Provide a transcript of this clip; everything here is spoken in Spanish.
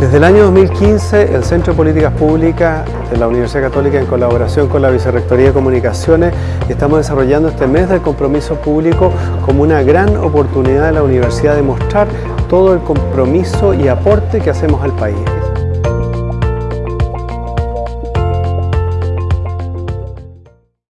Desde el año 2015, el Centro de Políticas Públicas de la Universidad Católica, en colaboración con la Vicerrectoría de Comunicaciones, estamos desarrollando este mes del compromiso público como una gran oportunidad de la universidad de mostrar todo el compromiso y aporte que hacemos al país.